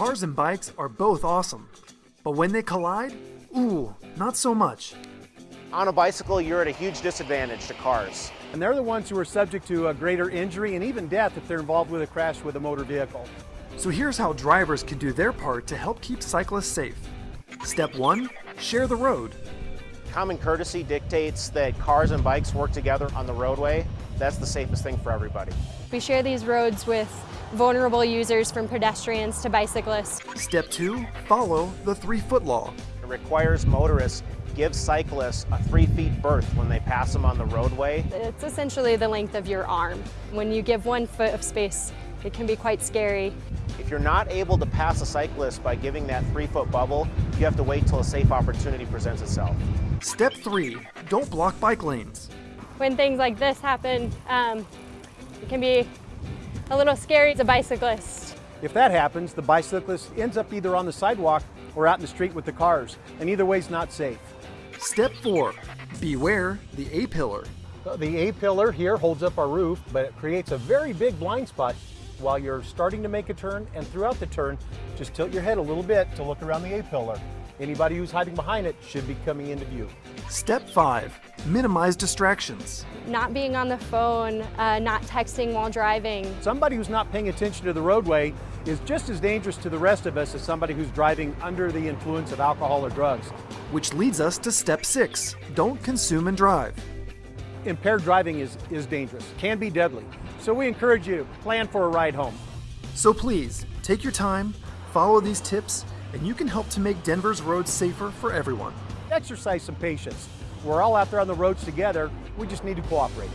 Cars and bikes are both awesome, but when they collide, ooh, not so much. On a bicycle, you're at a huge disadvantage to cars. And they're the ones who are subject to a greater injury and even death if they're involved with a crash with a motor vehicle. So here's how drivers can do their part to help keep cyclists safe. Step 1 Share the road. Common courtesy dictates that cars and bikes work together on the roadway. That's the safest thing for everybody. We share these roads with vulnerable users from pedestrians to bicyclists. Step 2 Follow the 3 foot law. It requires motorists give cyclists a three feet berth when they pass them on the roadway. It's essentially the length of your arm. When you give one foot of space, it can be quite scary. If you're not able to pass a cyclist by giving that three foot bubble, you have to wait till a safe opportunity presents itself. Step 3 Don't block bike lanes. When things like this happen, um, it can be a little scary as a bicyclist. If that happens, the bicyclist ends up either on the sidewalk or out in the street with the cars, and either way is not safe. Step 4 Beware the A pillar. Uh, the A pillar here holds up our roof, but it creates a very big blind spot while you're starting to make a turn and throughout the turn, just tilt your head a little bit to look around the A pillar. Anybody who's hiding behind it should be coming into view. Step 5 Minimize distractions. Not being on the phone, uh, not texting while driving. Somebody who's not paying attention to the roadway is just as dangerous to the rest of us as somebody who's driving under the influence of alcohol or drugs. Which leads us to step 6 Don't consume and drive. Impaired driving is, is dangerous, can be deadly. So we encourage you to plan for a ride home. So please, take your time, follow these tips, and you can help to make Denver's roads safer for everyone. Exercise some patience. We're all out there on the roads together, we just need to cooperate.